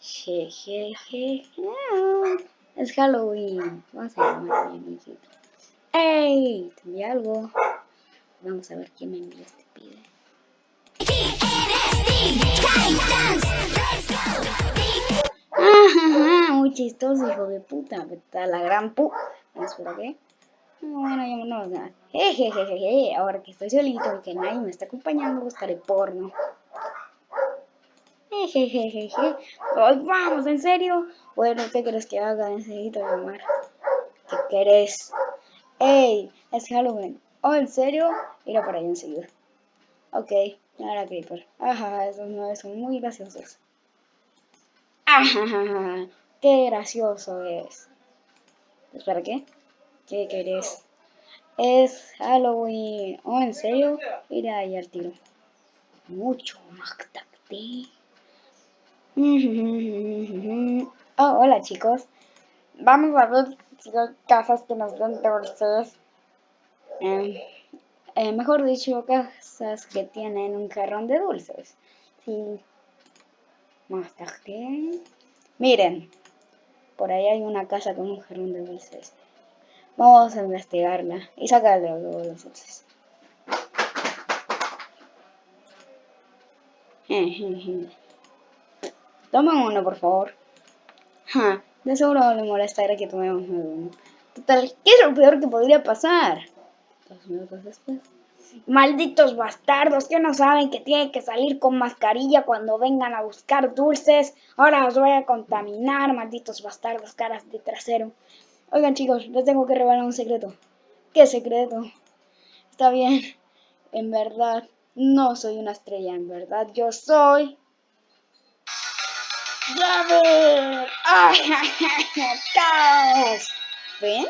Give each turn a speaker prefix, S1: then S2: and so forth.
S1: Jejeje. Es Halloween. Vamos a llamar a mi amiguito. ¡Ey! Te envié algo. Vamos a ver quién me envía este pide. Muy chistoso, hijo de puta. Está la gran pu. Espera, ¿qué? Bueno, ya no nada. Jejejeje. Ahora que estoy solito y que nadie me está acompañando, buscaré porno. Jejejeje. Vamos, ¿en serio? Bueno, ¿qué quieres que haga? Necesito llamar. ¿Qué querés? ¡Ey! Es Halloween. Oh, ¿en serio? Irá para allá enseguida. Ok, ahora Creeper. Ajá, esos no son muy graciosos. Ajá, qué gracioso es. ¿Espera qué? ¿Qué querés? Es Halloween. Oh, ¿en serio? Irá ahí al tiro. Mucho más. Oh, hola chicos. Vamos a ver si hay casas que nos den dulces. Eh, eh, mejor dicho, casas que tienen un jarrón de dulces. Sí. Más tarde. Miren. Por ahí hay una casa con un jarrón de dulces. Vamos a investigarla y sacarle luego los dulces. Toma uno, por favor. Ja, de seguro le molestará que tomemos uno. Total, ¿qué es lo peor que podría pasar? Dos minutos después. Malditos bastardos que no saben que tienen que salir con mascarilla cuando vengan a buscar dulces. Ahora os voy a contaminar, malditos bastardos, caras de trasero. Oigan chicos, les tengo que revelar un secreto. ¿Qué secreto? Está bien. En verdad, no soy una estrella. En verdad, yo soy David! Oh, goals! Win?